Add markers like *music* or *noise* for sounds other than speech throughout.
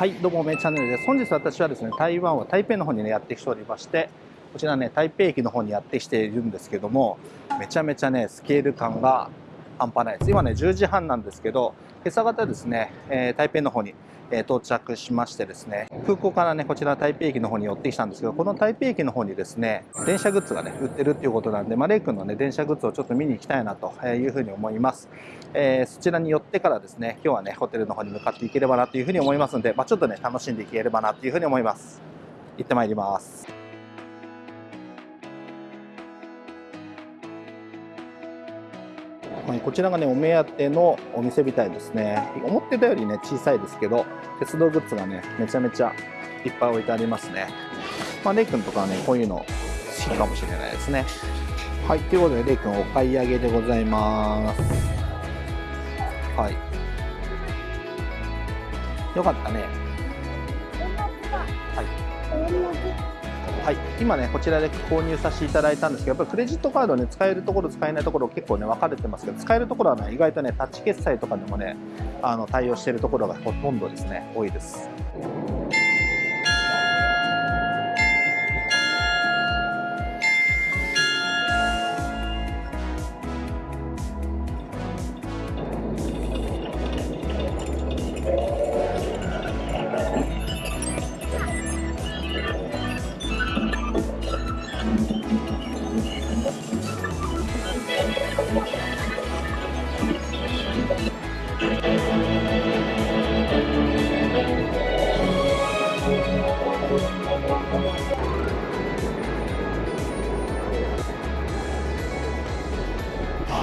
はいどうもめチャンネルです。本日私はですね台湾は台北の方にねやってきておりましてこちらね台北駅の方にやってきているんですけどもめちゃめちゃねスケール感が半端ないです。今ね10時半なんですけど今朝方ですね、えー、台北の方にえ到着しましてですね空港からねこちら台北駅の方に寄ってきたんですけどこの台北駅の方にですね電車グッズがね売ってるっていうことなんで、まあ、レイ君のね電車グッズをちょっと見に行きたいなというふうに思います、えー、そちらに寄ってからですね今日はねホテルの方に向かっていければなというふうに思いますので、まあ、ちょっとね楽しんでいければなというふうに思います。行ってまいります。こちらがねお目当てのお店みたいですね。思ってたよりね小さいですけど鉄道グッズがねめちゃめちゃいっぱい置いてありますね。まあレイ君とかはねこういうの好きかもしれないですね。はいということでレイ君お買い上げでございます。はい。よかったね。はいはい、今ね、こちらで購入させていただいたんですけど、やっぱりクレジットカードね、使えるところ、使えないところ、結構ね、分かれてますけど、使えるところはね、意外とね、タッチ決済とかでもね、あの対応しているところがほとんどですね、多いです。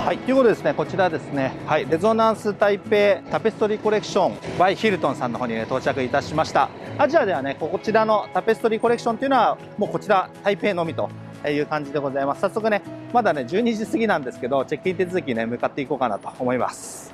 はい、ということでですね、こちらですね、はい、レゾナンス台北タペストリーコレクション Y ヒルトンさんの方にね、到着いたしました。アジアではね、こちらのタペストリーコレクションというのは、もうこちら台北のみという感じでございます。早速ね、まだね、12時過ぎなんですけど、チェックイン手続きね、向かっていこうかなと思います。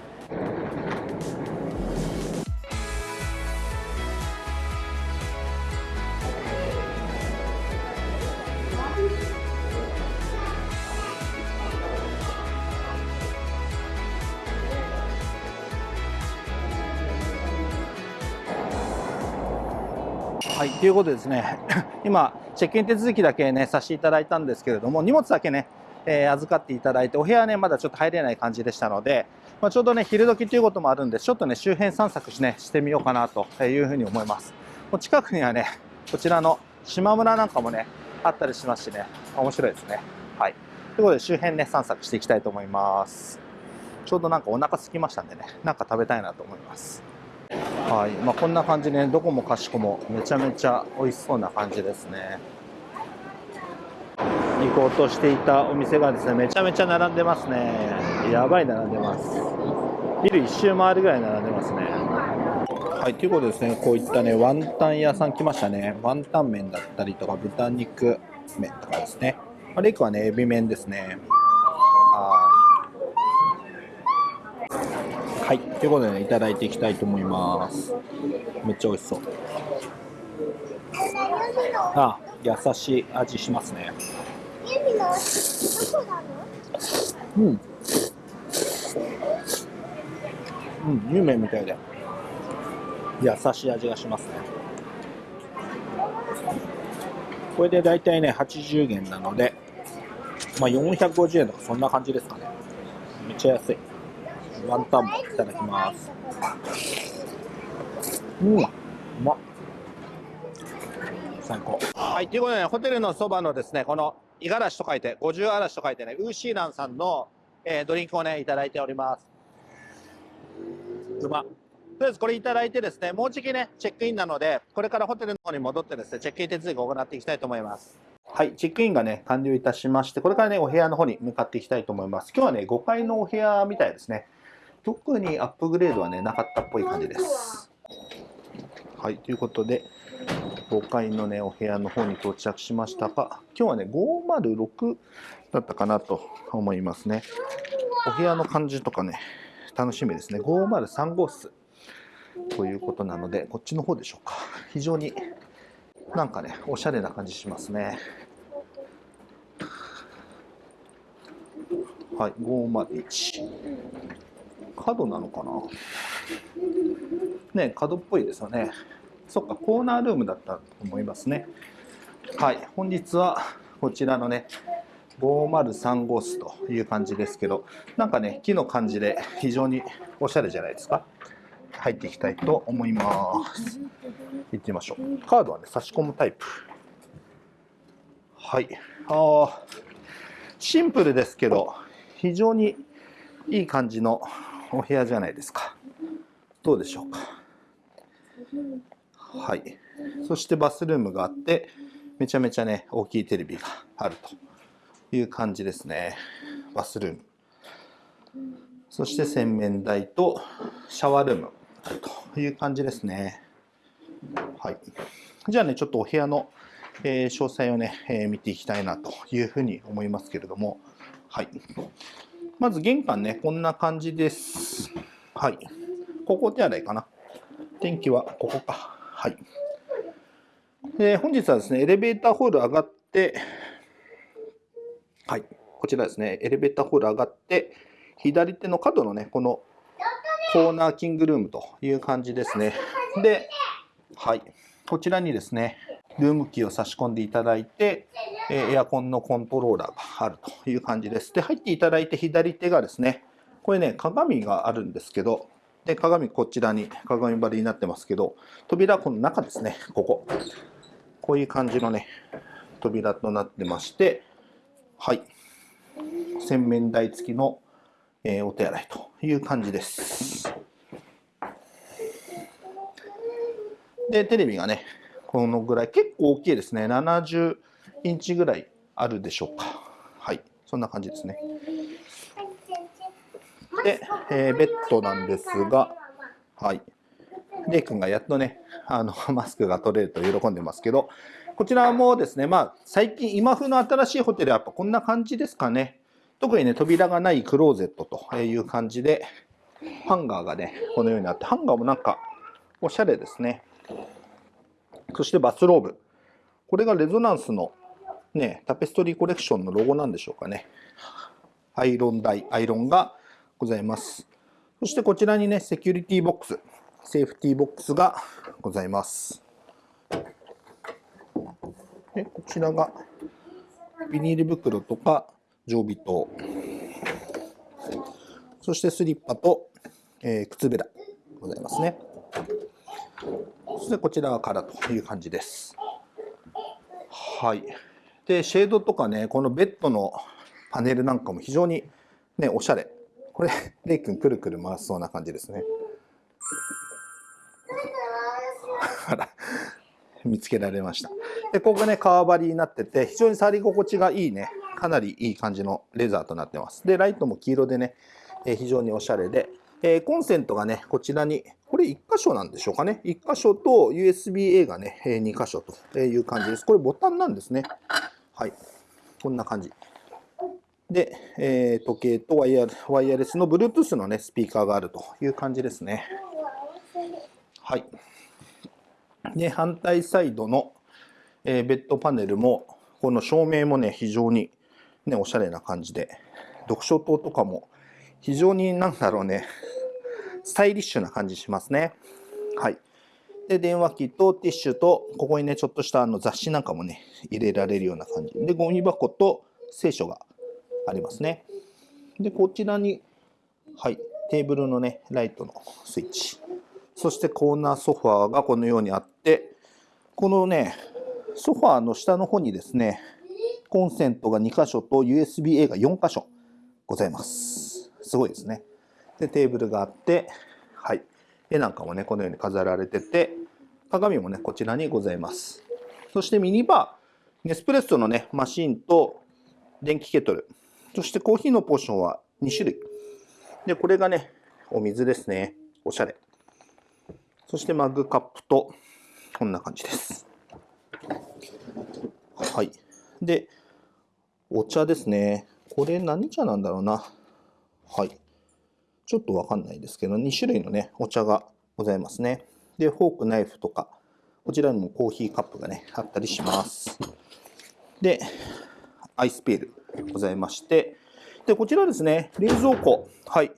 い、うことでですね、*coughs* 今、チェックイン手続きだけね、させていただいたんですけれども、荷物だけね、えー、預かっていただいて、お部屋ね、まだちょっと入れない感じでしたので、まあ、ちょうどね、昼時ということもあるんで、ちょっとね、周辺散策し,、ね、してみようかなというふうに思います。もう近くにはね、こちらの島村なんかもね、あったりしますしね、面白いですね。はい。ということで、周辺ね、散策していきたいと思います。ちょうどなんかお腹空きましたんでね、なんか食べたいなと思います。はい。まあ、こんな感じで、ね、どこもかしこもめちゃめちゃ美味しそうな感じですね。行こうとしていたお店がですねめちゃめちゃ並んでますね。やばい並んでます。ビル一周回るぐらい並んでますね。はい。ということですねこういったねワンタン屋さん来ましたね。ワンタン麺だったりとか豚肉麺とかですね、まあ、レイクはねエビ麺ですね。はい、はいということでね、いただいていきたいと思います。めっちゃ美味しそう。あ、優しい味しますね。うん。うん、有名みたいで。優しい味がしますね。これで大体ね、80元なので、まあ、450円とかそんな感じですかね。めっちゃ安い。ワンタンもいただきます。うん、うま最高。はい、ということで、ね、ホテルのそばのですね、この五十嵐と書いて、五十嵐と書いてね、ウーシーランさんの、えー、ドリンクをね、いただいております。うま。とりあえずこれいただいてですね、もうじきね、チェックインなので、これからホテルの方に戻ってですね、チェックイン手続きを行っていきたいと思います。はい、チェックインがね、完了いたしまして、これからね、お部屋の方に向かっていきたいと思います。今日はね、5階のお部屋みたいですね。特にアップグレードはね、なかったっぽい感じです。はい、ということで、5階のね、お部屋の方に到着しましたが、今日はね、506だったかなと思いますね。お部屋の感じとかね、楽しみですね。503号室ということなので、こっちの方でしょうか。非常になんかね、おしゃれな感じしますね。はい、501。角なのかな？ね角っぽいですよねそっか、コーナールームだったと思いますね。はい、本日はこちらのね、503号室という感じですけど、なんかね、木の感じで非常におしゃれじゃないですか。入っていきたいと思います。行ってみましょう。カードはね、差し込むタイプ。はい。あ、シンプルですけど、非常にいい感じのお部屋じゃないですか。どうでしょうか。はい。そしてバスルームがあって、めちゃめちゃね、大きいテレビがあるという感じですね。バスルーム。そして洗面台とシャワールームあるという感じですね。はい。じゃあね、ちょっとお部屋の、え、詳細をね、え、見ていきたいなというふうに思いますけれども、はい。まず玄関ね、こんな感じです。はい。ここ手洗いかな。天気はここか。はい。で、本日はですね、エレベーターホール上がって、はい。こちらですね、エレベーターホール上がって、左手の角のね、このコーナーキングルームという感じですね。で、はい。こちらにですね、ルームキーを差し込んでいただいて、エアコンのコントローラーがあるという感じです。で、入っていただいて左手がですね、これね、鏡があるんですけど、で、鏡こちらに鏡張りになってますけど、扉この中ですね、ここ。こういう感じのね、扉となってまして、はい。洗面台付きの、えー、お手洗いという感じです。で、テレビがね、このぐらい、結構大きいですね。70インチぐらいあるでしょうか。はい。そんな感じですね。で、えー、ベッドなんですが、はい。レイ君がやっとね、あの、*laughs* マスクが取れると喜んでますけど、こちらもですね、まあ、最近、今風の新しいホテルはやっぱこんな感じですかね。特にね、扉がないクローゼットという感じで、ハンガーがね、このようにあって、ハンガーもなんか、おしゃれですね。そしてバスローブ。これがレゾナンスのね、タペストリーコレクションのロゴなんでしょうかね。アイロン台、アイロンがございます。そしてこちらにね、セキュリティボックス、セーフティーボックスがございます。でこちらがビニール袋とか常備灯、そしてスリッパと、えー、靴べらございますね。そしてこちらからという感じです。はい。で、シェードとかね、このベッドのパネルなんかも非常にね、おしゃれこれ、*laughs* レイ君くるくる回すそうな感じですね。あら、見つけられました。で、ここがね、革張りになってて、非常に触り心地がいいね、かなりいい感じのレザーとなってます。で、ライトも黄色でね、え非常におしゃれで、えー、コンセントがね、こちらに、これ1箇所なんでしょうかね。1箇所と USB-A がねえ、2箇所という感じです。これボタンなんですね。はい。こんな感じ。で、えー、時計とワイヤワイヤレスの Bluetooth のね、スピーカーがあるという感じですね。はい。で、反対サイドの、えー、ベッドパネルも、この照明もね、非常にね、おしゃれな感じで、読書灯とかも非常になんだろうね、スタイリッシュな感じしますね。はい。で、電話機とティッシュと、ここにね、ちょっとしたあの雑誌なんかもね、入れられるような感じ。で、ゴミ箱と聖書がありますね。で、こちらに、はい、テーブルのね、ライトのスイッチ。そしてコーナーソファーがこのようにあって、このね、ソファーの下の方にですね、コンセントが2箇所と USB-A が4箇所ございます。すごいですね。で、テーブルがあって、はい。絵なんかもね、このように飾られてて、鏡もね、こちらにございます。そしてミニバー、ネスプレッソのね、マシンと電気ケトル、そしてコーヒーのポーションは2種類。で、これがね、お水ですね。おしゃれ。そしてマグカップと、こんな感じです。はい。で、お茶ですね。これ何茶なんだろうな。はい。ちょっとわかんないですけど、2種類のね、お茶がございますね。で、フォーク、ナイフとか、こちらにもコーヒーカップがね、あったりします。で、アイスペール。ございまして、で、こちらですね、冷蔵庫。はい。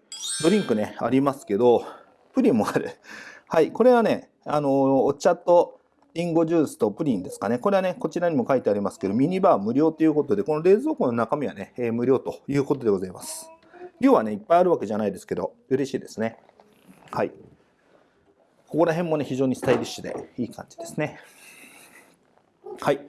ドリンクね、ありますけど、プリンもある。はい。これはね、あの、お茶とリンゴジュースとプリンですかね。これはね、こちらにも書いてありますけど、ミニバー無料ということで、この冷蔵庫の中身はね、えー、無料ということでございます。量はね、いっぱいあるわけじゃないですけど、嬉しいですね。はい。ここら辺もね、非常にスタイリッシュでいい感じですね。はい。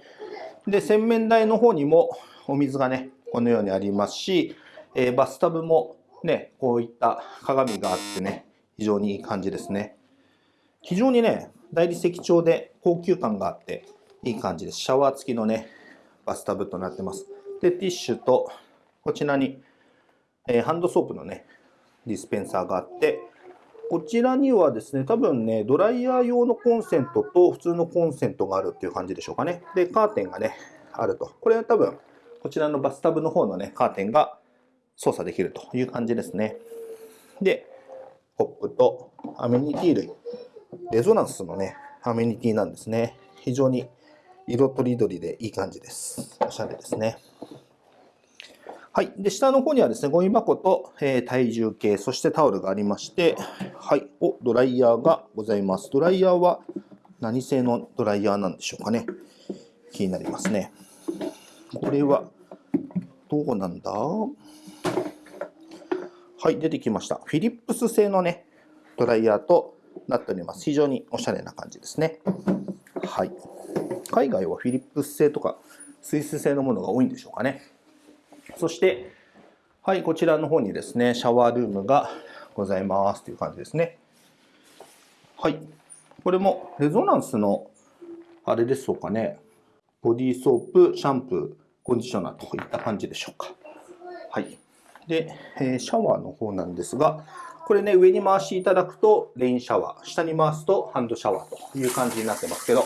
で、洗面台の方にもお水がね、このようにありますし、えー、バスタブもね、こういった鏡があってね、非常にいい感じですね。非常にね、大理石調で高級感があっていい感じです。シャワー付きのね、バスタブとなってます。で、ティッシュと、こちらに、えー、ハンドソープのね、ディスペンサーがあって、こちらにはですね、多分ね、ドライヤー用のコンセントと普通のコンセントがあるっていう感じでしょうかね。で、カーテンがね、あると。これは多分、こちらのバスタブの方のね、カーテンが操作できるという感じですね。で、コップとアメニティ類。レゾナンスのね、アメニティなんですね。非常に色とりどりでいい感じです。おしゃれですね。はい。で、下の方にはですね、ゴミ箱と、えー、体重計、そしてタオルがありまして、はい。お、ドライヤーがございます。ドライヤーは何製のドライヤーなんでしょうかね。気になりますね。これは、どうなんだ？はい、出てきました。フィリップス製のね、ドライヤーとなっております。非常におしゃれな感じですね。はい。海外はフィリップス製とかスイス製のものが多いんでしょうかね。そして、はい、こちらの方にですね、シャワールームがございますという感じですね。はい。これもレゾナンスの、あれでしょうかね。ボディーソープ、シャンプー、コンディショナーといった感じでしょうか。はい。で、えシャワーの方なんですが、これね、上に回していただくとレインシャワー、下に回すとハンドシャワーという感じになってますけど、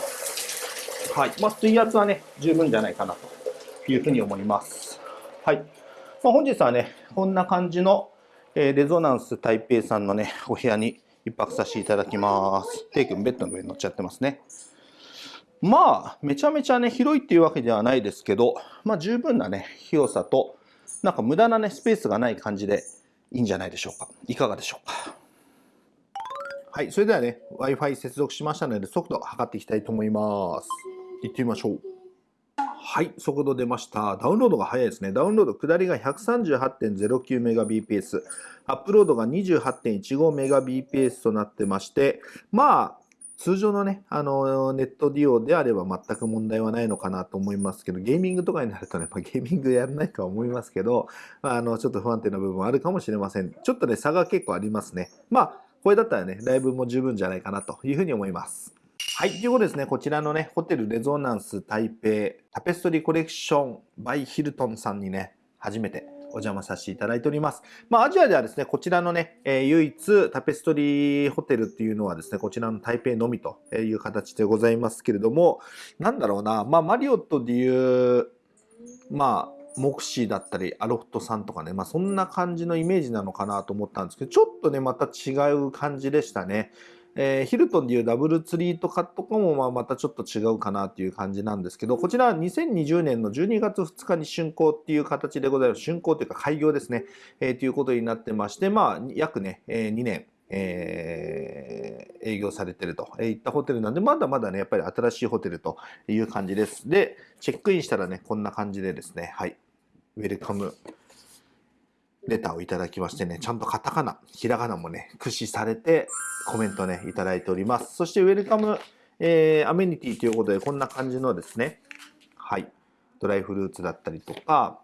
はい。まあ、水圧はね、十分じゃないかなというふうに思います。はい。まあ、本日はね、こんな感じの、えー、レゾナンス台北さんのね、お部屋に一泊させていただきます。テイ君ベッドの上に乗っちゃってますね。まあ、めちゃめちゃね、広いっていうわけではないですけど、まあ十分なね、広さと、なんか無駄なね、スペースがない感じでいいんじゃないでしょうか。いかがでしょうか。はい、それではね、Wi-Fi 接続しましたので、速度を測っていきたいと思います。行ってみましょう。はい、速度出ました。ダウンロードが早いですね。ダウンロード、下りが 138.09Mbps、アップロードが 28.15Mbps となってまして、まあ、通常のね、あの、ネット利用であれば全く問題はないのかなと思いますけど、ゲーミングとかになるとね、まあ、ゲーミングやらないとは思いますけど、あ、の、ちょっと不安定な部分はあるかもしれません。ちょっとね、差が結構ありますね。まあ、これだったらね、ライブも十分じゃないかなというふうに思います。はい。ということですね、こちらのね、ホテルレゾナンス台北タペストリーコレクションバイヒルトンさんにね、初めてお邪魔させていただいております。まあ、アジアではですね、こちらのね、えー、唯一タペストリーホテルっていうのはですね、こちらの台北のみという形でございますけれども、なんだろうな、まあ、マリオットでいう、まあ、モクシーだったり、アロフトさんとかね、まあそんな感じのイメージなのかなと思ったんですけど、ちょっとね、また違う感じでしたね。えー、ヒルトンでいうダブルツリートカットかもまあまたちょっと違うかなっていう感じなんですけど、こちらは2020年の12月2日に竣工っていう形でございます。竣工というか開業ですね。えー、ということになってまして、まあ約ね、えー、2年、えー、営業されてるといったホテルなんで、まだまだね、やっぱり新しいホテルという感じです。で、チェックインしたらね、こんな感じでですね、はい、ウェルカムレターをいただきましてね、ちゃんとカタカナ、ひらがなもね、駆使されてコメントね、いただいております。そして、ウェルカム、えー、アメニティということで、こんな感じのですね、はい、ドライフルーツだったりとか、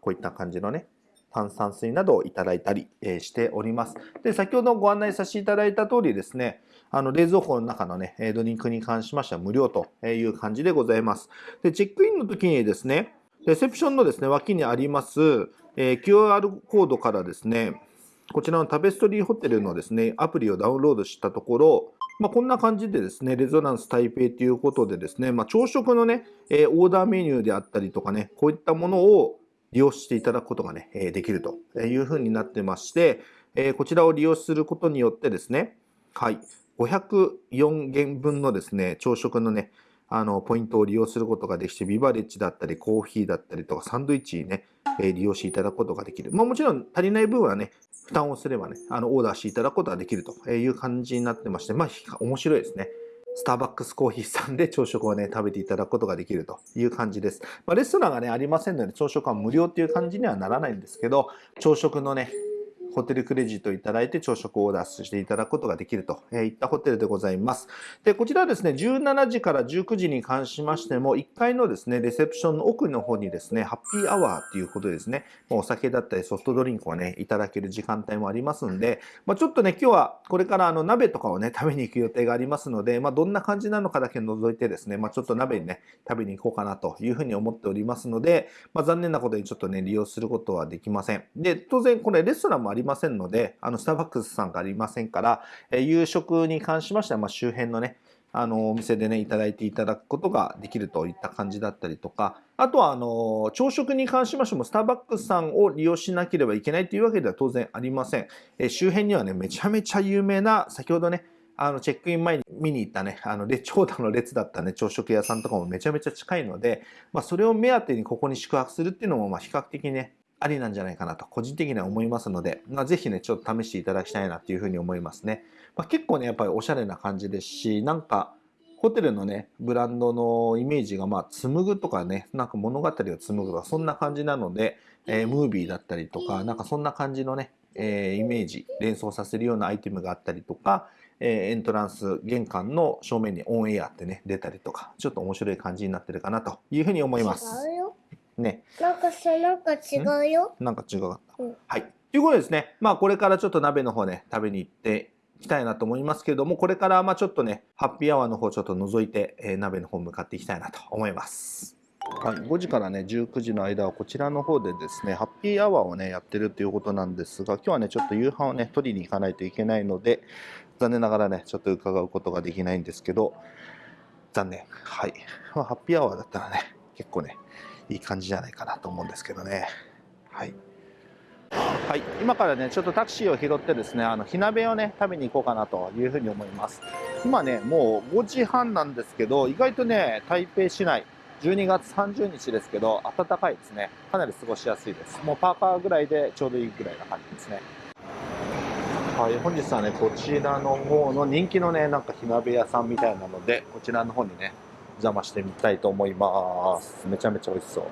こういった感じのね、炭酸水などをいただいたり、えー、しております。で、先ほどご案内させていただいた通りですね、あの、冷蔵庫の中のね、ドリンクに関しましては無料という感じでございます。で、チェックインの時にですね、レセプションのですね、脇にあります、えー、QR コードからですね、こちらのタペストリーホテルのですね、アプリをダウンロードしたところ、まあ、こんな感じでですね、レゾナンス台北ということでですね、まあ、朝食のね、えー、オーダーメニューであったりとかね、こういったものを利用していただくことがね、え、できるというふうになってまして、えー、こちらを利用することによってですね、はい、504元分のですね、朝食のね、あの、ポイントを利用することができて、ビバレッジだったり、コーヒーだったりとか、サンドイッチにね、え利用していただくことができる。まあもちろん足りない分はね、負担をすればね、あの、オーダーしていただくことができるという感じになってまして、まあ面白いですね。スターバックスコーヒーさんで *laughs* 朝食をね、食べていただくことができるという感じです。まあ、レストランがね、ありませんので、朝食は無料っていう感じにはならないんですけど、朝食のね、ホテルクレジットいただいて朝食をオーダーしていただくことができるといったホテルでございます。で、こちらはですね、17時から19時に関しましても、1階のですね、レセプションの奥の方にですね、ハッピーアワーっていうことですね、お酒だったりソフトドリンクをね、いただける時間帯もありますんで、まあ、ちょっとね、今日はこれからあの鍋とかをね、食べに行く予定がありますので、まあ、どんな感じなのかだけ覗いてですね、まあ、ちょっと鍋にね、食べに行こうかなというふうに思っておりますので、まあ、残念なことにちょっとね、利用することはできません。で、当然これレストランもありませんので、あの、スターバックスさんがありませんから、え夕食に関しましては、まあ、周辺のね、あの、お店でね、いただいていただくことができるといった感じだったりとか、あとは、あの、朝食に関しましても、スターバックスさんを利用しなければいけないというわけでは当然ありません。え周辺にはね、めちゃめちゃ有名な、先ほどね、あの、チェックイン前に見に行ったね、あの、長蛇の列だったね、朝食屋さんとかもめちゃめちゃ近いので、まあ、それを目当てにここに宿泊するっていうのも、まあ、比較的ね、ありなんじゃないかなと、個人的には思いますので、まあ、ぜひね、ちょっと試していただきたいなっていうふうに思いますね。まあ、結構ね、やっぱりおしゃれな感じですし、なんか、ホテルのね、ブランドのイメージが、まあ、紡ぐとかね、なんか物語を紡ぐとか、そんな感じなので、えー、ムービーだったりとか、なんかそんな感じのね、えー、イメージ、連想させるようなアイテムがあったりとか、えー、エントランス、玄関の正面にオンエアってね、出たりとか、ちょっと面白い感じになってるかなというふうに思います。ね。なんかさ、なんか違うよ。なんか違うかった。うん、はい。ということですね。まあこれからちょっと鍋の方ね、食べに行っていきたいなと思いますけれども、これからまあちょっとね、ハッピーアワーの方ちょっと覗いて、えー、鍋の方向かっていきたいなと思います。はい、5時からね、19時の間はこちらの方でですね、ハッピーアワーをね、やってるっていうことなんですが、今日はね、ちょっと夕飯をね、取りに行かないといけないので、残念ながらね、ちょっと伺うことができないんですけど、残念。はい。まあ、ハッピーアワーだったらね、結構ね、いい感じじゃないかなと思うんですけどね。はい。はい、今からね、ちょっとタクシーを拾ってですね、あの、火鍋をね、食べに行こうかなというふうに思います。今ね、もう5時半なんですけど、意外とね、台北市内、12月30日ですけど、暖かいですね。かなり過ごしやすいです。もうパーカーぐらいでちょうどいいぐらいな感じですね。はい、本日はね、こちらの方の人気のね、なんか火鍋屋さんみたいなので、こちらの方にね、邪魔してみたいと思います。めちゃめちゃ美味しそう。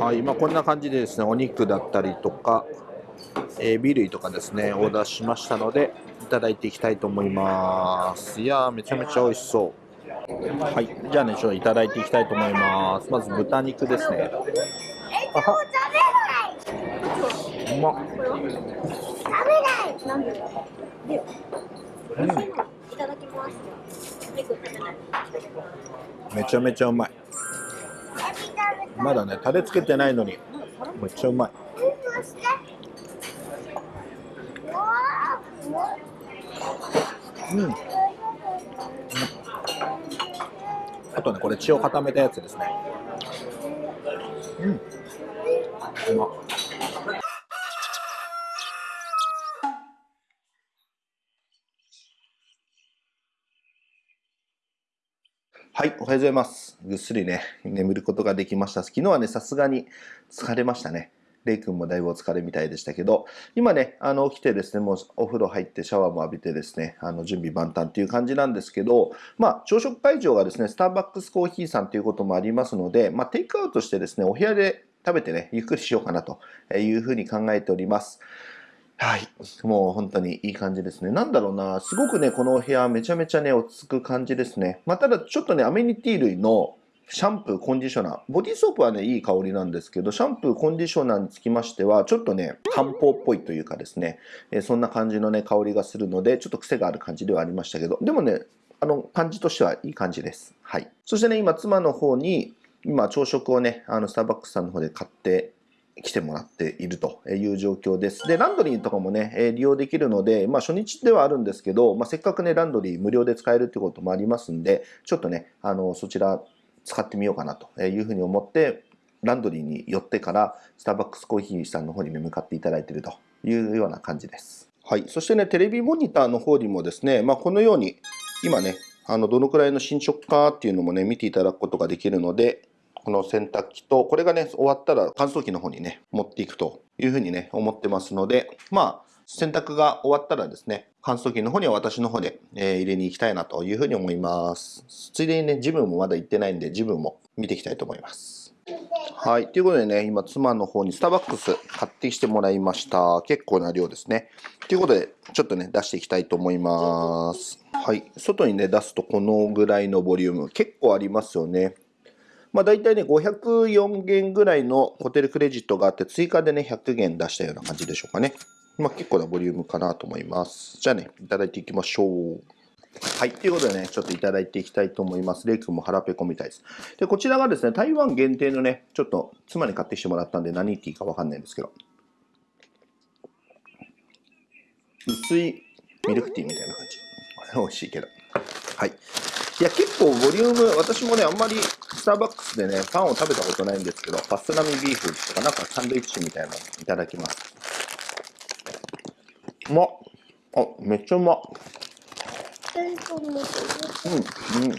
はい、今こんな感じでですね、お肉だったりとか、えー、ビールとかですね、オーダーしましたので、いただいていきたいと思います。いやー、めちゃめちゃ美味しそう。はい、じゃあね、ちょっといただいていきたいと思います。まず豚肉ですね。あはうまっ。食べない。うん。いただきます。めちゃめちゃうまい。まだねタレつけてないのに。めっちゃうまい。うん。あとねこれ血を固めたやつですね。うん。うまっ。はい、おはようございます。ぐっすりね、眠ることができました。昨日はね、さすがに疲れましたね。レイ君もだいぶお疲れみたいでしたけど、今ね、あの、起きてですね、もうお風呂入ってシャワーも浴びてですね、あの、準備万端っていう感じなんですけど、まあ、朝食会場がですね、スターバックスコーヒーさんということもありますので、まあ、テイクアウトしてですね、お部屋で食べてね、ゆっくりしようかなというふうに考えております。はい。もう本当にいい感じですね。なんだろうな。すごくね、このお部屋めちゃめちゃね、落ち着く感じですね。まあ、ただちょっとね、アメニティ類のシャンプー、コンディショナー。ボディーソープはね、いい香りなんですけど、シャンプー、コンディショナーにつきましては、ちょっとね、漢方っぽいというかですね、えそんな感じのね、香りがするので、ちょっと癖がある感じではありましたけど、でもね、あの、感じとしてはいい感じです。はい。そしてね、今、妻の方に、今、朝食をね、あの、スターバックスさんの方で買って来てもらっているという状況です。で、ランドリーとかもね、利用できるので、まあ初日ではあるんですけど、まあせっかくね、ランドリー無料で使えるってこともありますんで、ちょっとね、あの、そちら使ってみようかなというふうに思って、ランドリーに寄ってから、スターバックスコーヒーさんの方に、向かっていただいているというような感じです。はい。そしてね、テレビモニターの方にもですね、まあこのように、今ね、あの、どのくらいの進捗かっていうのもね、見ていただくことができるので、この洗濯機と、これがね、終わったら乾燥機の方にね、持っていくというふうにね、思ってますので、まあ、洗濯が終わったらですね、乾燥機の方には私の方で、えー入れに行きたいなというふうに思います。ついでにね、ジムもまだ行ってないんで、ジムも見ていきたいと思います。はい。ということでね、今、妻の方にスターバックス買ってきてもらいました。結構な量ですね。ということで、ちょっとね、出していきたいと思います。はい。外にね、出すとこのぐらいのボリューム、結構ありますよね。まあ大体ね、504元ぐらいのホテルクレジットがあって、追加でね、100元出したような感じでしょうかね。まあ結構なボリュームかなと思います。じゃあね、いただいていきましょう。はい。ということでね、ちょっといただいていきたいと思います。レイ君も腹ペコみたいです。で、こちらがですね、台湾限定のね、ちょっと妻に買ってきてもらったんで何ティーかわかんないんですけど、薄いミルクティーみたいな感じ。美味しいけど。はい。いや、結構ボリューム、私もね、あんまりスターバックスでね、パンを食べたことないんですけど、パスラミビーフとか、なんかサンドイッチみたいなのいただきます。うまっ。あ、めっちゃうまっ。うん、うん、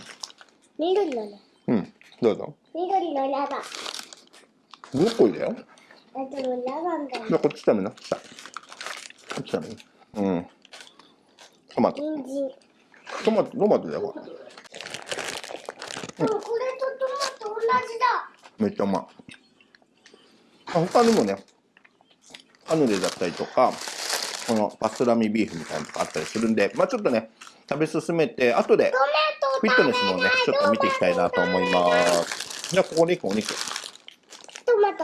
緑のね。うん。どうぞ。緑のラバン。ブロッコリーだよ。あでもラバンだね。じゃあこっち食べな。さこっち食べな。うん。トマト。人参。トマト、トマトだよ。これれとトマト同じだ。めっちゃうまい。あ他にもね、カヌレだったりとか、このパスラミビーフみたいなのとかあったりするんで、まあちょっとね、食べ進めて、後でトフィットネスもね、ちょっと見ていきたいなと思います。じゃあここにお肉。トマト。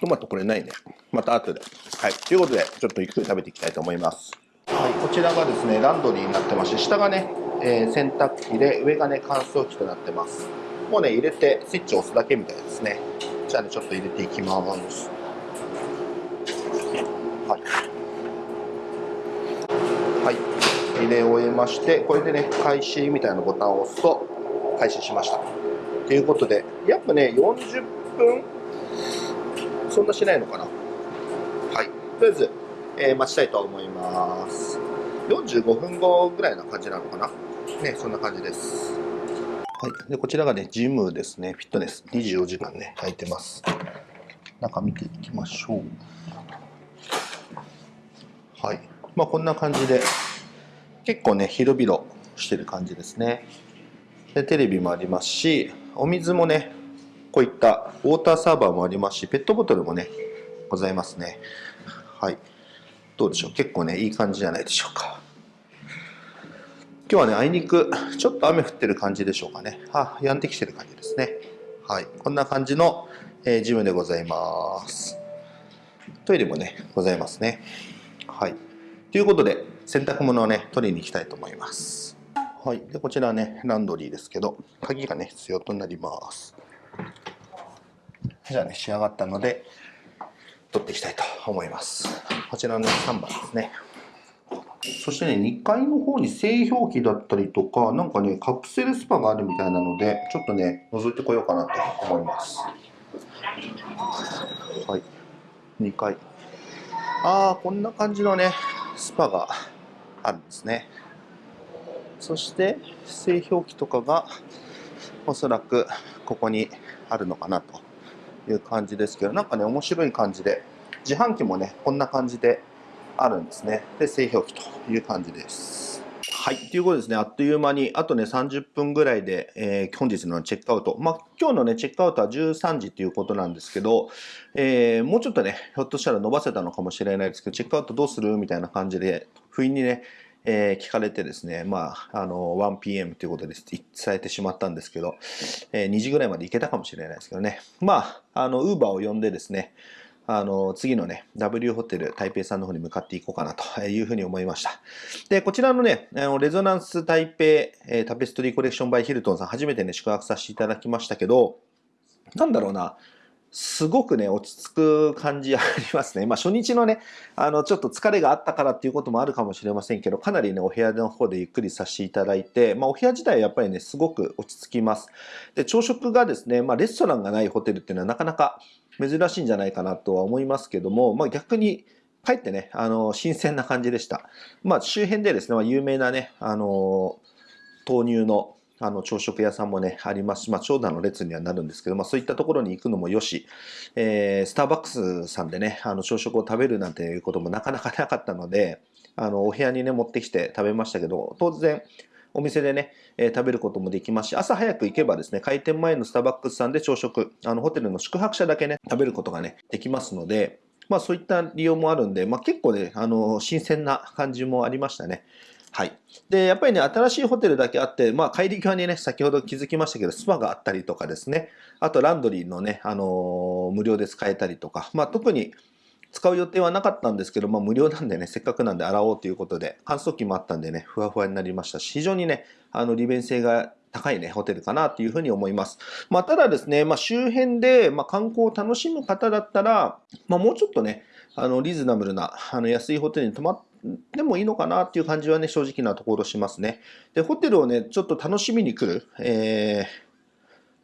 トマトこれないね。また後で。はい。ということで、ちょっとゆっくり食べていきたいと思います。はい。こちらがですね、ランドリーになってまして、下がね、えー洗濯機で、上がね、乾燥機となってます。もうね、入れて、スイッチを押すだけみたいですね。じゃあね、ちょっと入れていきます。はい。はい。入れ終えまして、これでね、開始みたいなボタンを押すと、開始しました。ということで、約ね、40分そんなしないのかな？はい。とりあえず、えー待ちたいと思います。45分後ぐらいな感じなのかな？ね、そんな感じです。はい。で、こちらがね、ジムですね。フィットネス。24時間ね、空いてます。中見ていきましょう。はい。まあ、こんな感じで、結構ね、広々してる感じですね。で、テレビもありますし、お水もね、こういったウォーターサーバーもありますし、ペットボトルもね、ございますね。はい。どうでしょう？結構ね、いい感じじゃないでしょうか。今日はね、あいにく、ちょっと雨降ってる感じでしょうかね。あ、やんできてる感じですね。はい。こんな感じの、えージムでございます。トイレもね、ございますね。はい。ということで、洗濯物をね、取りに行きたいと思います。はい。で、こちらね、ランドリーですけど、鍵がね、必要となります。じゃあね、仕上がったので、取っていきたいと思います。こちらの3番ですね。そしてね、2階の方に製氷機だったりとか、なんかね、カプセルスパがあるみたいなので、ちょっとね、覗いてこようかなと思います。はい。2階。ああ、こんな感じのね、スパがあるんですね。そして、製氷機とかが、おそらくここにあるのかなという感じですけど、なんかね、面白い感じで、自販機もね、こんな感じであるんですね。で、製氷機という感じです。はい。ということですね、あっという間に、あとね、30分ぐらいで、えー本日のチェックアウト。まあ、今日のね、チェックアウトは13時ということなんですけど、えーもうちょっとね、ひょっとしたら伸ばせたのかもしれないですけど、チェックアウトどうするみたいな感じで、不意にね、えー聞かれてですね、まあ、あの、1pm ということで伝えてしまったんですけど、えー2時ぐらいまで行けたかもしれないですけどね。まあ、あの、ウーバーを呼んでですね、あの、次のね、W ホテル台北さんの方に向かっていこうかなというふうに思いました。で、こちらのね、レゾナンス台北、タペストリーコレクションバイヒルトンさん、初めてね、宿泊させていただきましたけど、なんだろうな、すごくね、落ち着く感じありますね。まあ、初日のね、あの、ちょっと疲れがあったからっていうこともあるかもしれませんけど、かなりね、お部屋の方でゆっくりさせていただいて、まあ、お部屋自体はやっぱりね、すごく落ち着きます。で、朝食がですね、まあ、レストランがないホテルっていうのはなかなか珍しいんじゃないかなとは思いますけども、まあ、逆に、かえってね、あの、新鮮な感じでした。まあ、周辺でですね、まあ、有名なね、あの、豆乳のあの朝食屋さんもね、ありますし、まあ、長蛇の列にはなるんですけど、まあ、そういったところに行くのもよし、えー、スターバックスさんでね、あの朝食を食べるなんていうこともなかなかなかったので、あのお部屋にね、持ってきて食べましたけど、当然、お店でね、えー、食べることもできますし、朝早く行けばですね、開店前のスターバックスさんで朝食、あのホテルの宿泊者だけね、食べることがね、できますので、まあそういった利用もあるんで、まあ結構ね、あの、新鮮な感じもありましたね。はい。で、やっぱりね、新しいホテルだけあって、まあ、帰り際にね、先ほど気づきましたけど、スパがあったりとかですね、あとランドリーのね、あのー、無料で使えたりとか、まあ、特に使う予定はなかったんですけど、まあ、無料なんでね、せっかくなんで洗おうということで、乾燥機もあったんでね、ふわふわになりましたし、非常にね、あの、利便性が高いね、ホテルかなというふうに思います。まあ、ただですね、まあ、周辺で、まあ、観光を楽しむ方だったら、まあ、もうちょっとね、あの、リーズナブルな、あの、安いホテルに泊まってもいいのかなっていう感じはね、正直なところしますね。で、ホテルをね、ちょっと楽しみに来る、えー、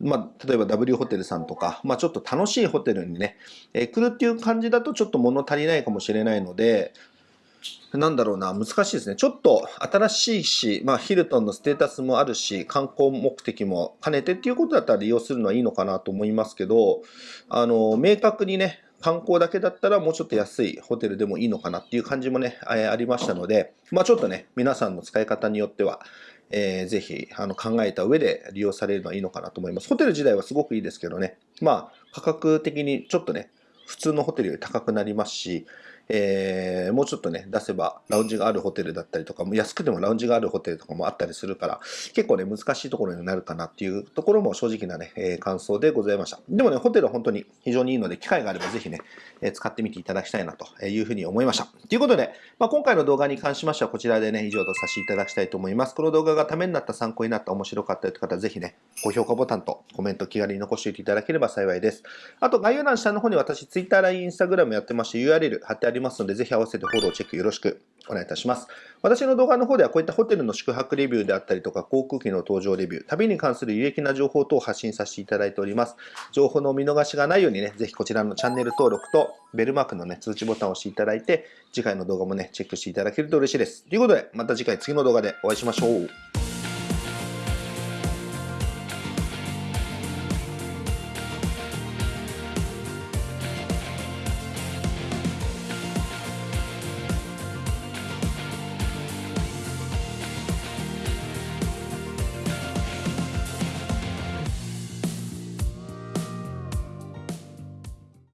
まあ、例えば W ホテルさんとか、まあ、ちょっと楽しいホテルにね、えー、来るっていう感じだとちょっと物足りないかもしれないので、なんだろうな、難しいですね。ちょっと新しいし、まあ、ヒルトンのステータスもあるし、観光目的も兼ねてっていうことだったら利用するのはいいのかなと思いますけど、あの、明確にね、観光だけだったらもうちょっと安いホテルでもいいのかなっていう感じもね、ありましたので、まあちょっとね、皆さんの使い方によっては、えー、ぜひあの考えた上で利用されるのはいいのかなと思います。ホテル自体はすごくいいですけどね、まあ価格的にちょっとね、普通のホテルより高くなりますし、えー、もうちょっとね、出せばラウンジがあるホテルだったりとか、安くてもラウンジがあるホテルとかもあったりするから、結構ね、難しいところになるかなっていうところも正直なね、えー、感想でございました。でもね、ホテルは本当に非常にいいので、機会があればぜひね、使ってみていただきたいなというふうに思いました。ということで、まあ、今回の動画に関しましてはこちらでね、以上とさせていただきたいと思います。この動画がためになった、参考になった、面白かったという方はぜひね、高評価ボタンとコメント気軽に残しておいていただければ幸いです。あと、概要欄下の方に私、Twitter、LINE、Instagram やってまして、URL 貼ってありますので、ぜひ合わせてフォロー、チェックよろしくお願いいたします。私の動画の方ではこういったホテルの宿泊レビューであったりとか、航空機の搭乗レビュー、旅に関する有益な情報等を発信させていただいております。情報の見逃しがないようにね、ぜひこちらのチャンネル登録とベルマークのね、通知ボタンを押していただいて、次回の動画もね、チェックしていただけると嬉しいです。ということで、また次回次の動画でお会いしましょう。